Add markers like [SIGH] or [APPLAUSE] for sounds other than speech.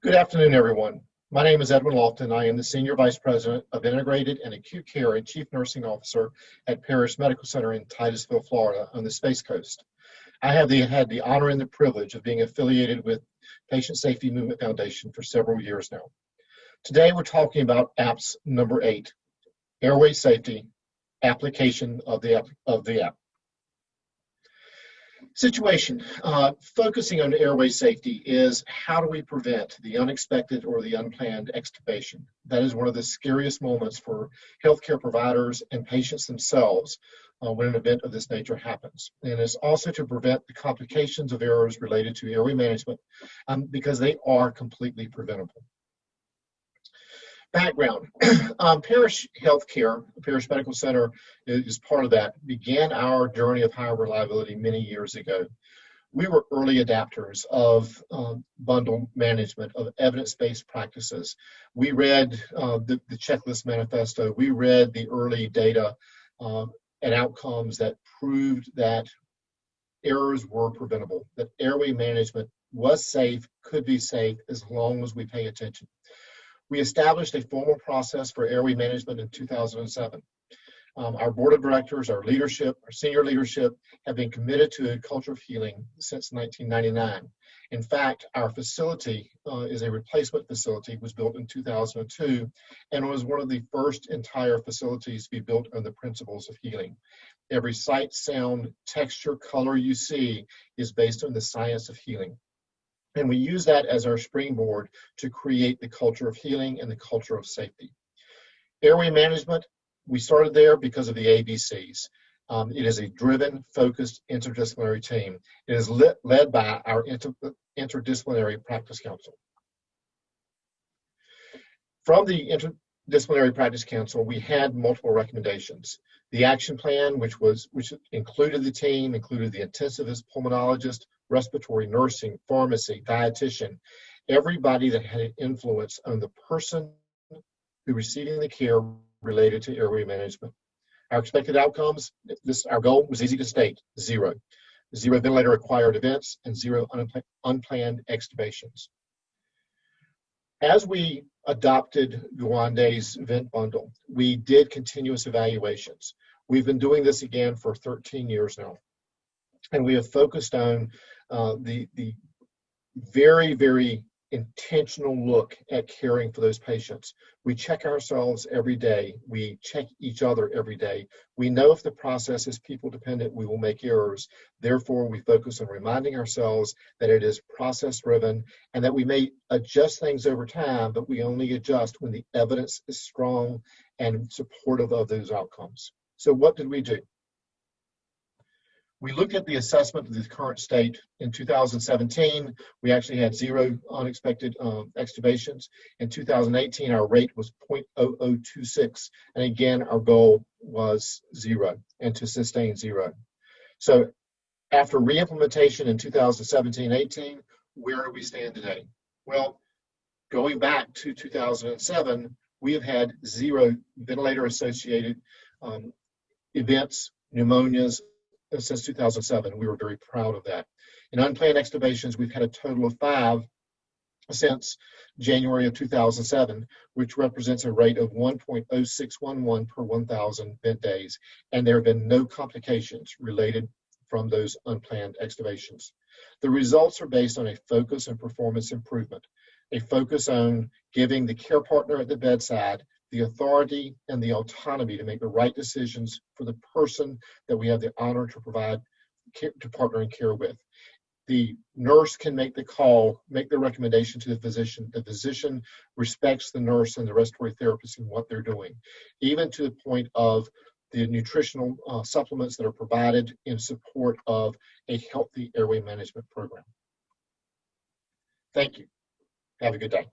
Good afternoon, everyone. My name is Edwin Lofton. I am the Senior Vice President of Integrated and Acute Care and Chief Nursing Officer at Parrish Medical Center in Titusville, Florida on the Space Coast. I have the, had the honor and the privilege of being affiliated with Patient Safety Movement Foundation for several years now. Today we're talking about apps number eight, airway safety, application of the, of the app. Situation, uh, focusing on airway safety is how do we prevent the unexpected or the unplanned extubation? That is one of the scariest moments for healthcare providers and patients themselves uh, when an event of this nature happens. And it's also to prevent the complications of errors related to airway management um, because they are completely preventable. Background, [CLEARS THROAT] um, Parrish Healthcare, Parrish Medical Center is part of that, began our journey of higher reliability many years ago. We were early adapters of um, bundle management, of evidence-based practices. We read uh, the, the, checklist manifesto, we read the early data uh, and outcomes that proved that errors were preventable, that airway management was safe, could be safe, as long as we pay attention. We established a formal process for airway management in 2007. Um, our board of directors, our leadership, our senior leadership have been committed to a culture of healing since 1999. In fact, our facility uh, is a replacement facility, was built in 2002, and was one of the first entire facilities to be built on the principles of healing. Every sight, sound, texture, color you see is based on the science of healing. And we use that as our springboard to create the culture of healing and the culture of safety. Airway management, we started there because of the ABCs. Um, it is a driven, focused interdisciplinary team. It is lit, led by our inter, interdisciplinary practice council. From the interdisciplinary practice council, we had multiple recommendations. The action plan, which was which included the team, included the intensivist, pulmonologist, respiratory nursing, pharmacy, dietitian, everybody that had an influence on the person who receiving the care related to airway management. Our expected outcomes, this our goal was easy to state, zero. Zero ventilator acquired events and zero unplanned extubations. As we adopted Gawande's vent bundle, we did continuous evaluations. We've been doing this again for 13 years now. And we have focused on uh, the, the very, very intentional look at caring for those patients. We check ourselves every day. We check each other every day. We know if the process is people dependent, we will make errors. Therefore, we focus on reminding ourselves that it is process driven and that we may adjust things over time, but we only adjust when the evidence is strong and supportive of those outcomes. So what did we do? We looked at the assessment of the current state in 2017. We actually had zero unexpected um, extubations. In 2018, our rate was 0.0026. And again, our goal was zero and to sustain zero. So after reimplementation in 2017-18, where do we stand today? Well, going back to 2007, we have had zero ventilator associated um, events, pneumonias, since 2007. We were very proud of that. In unplanned extubations, we've had a total of five since January of 2007, which represents a rate of 1.0611 per 1,000 vent days, and there have been no complications related from those unplanned extubations. The results are based on a focus and performance improvement, a focus on giving the care partner at the bedside the authority and the autonomy to make the right decisions for the person that we have the honor to provide care, to partner in care with. The nurse can make the call, make the recommendation to the physician. The physician respects the nurse and the respiratory therapist in what they're doing, even to the point of the nutritional uh, supplements that are provided in support of a healthy airway management program. Thank you. Have a good day.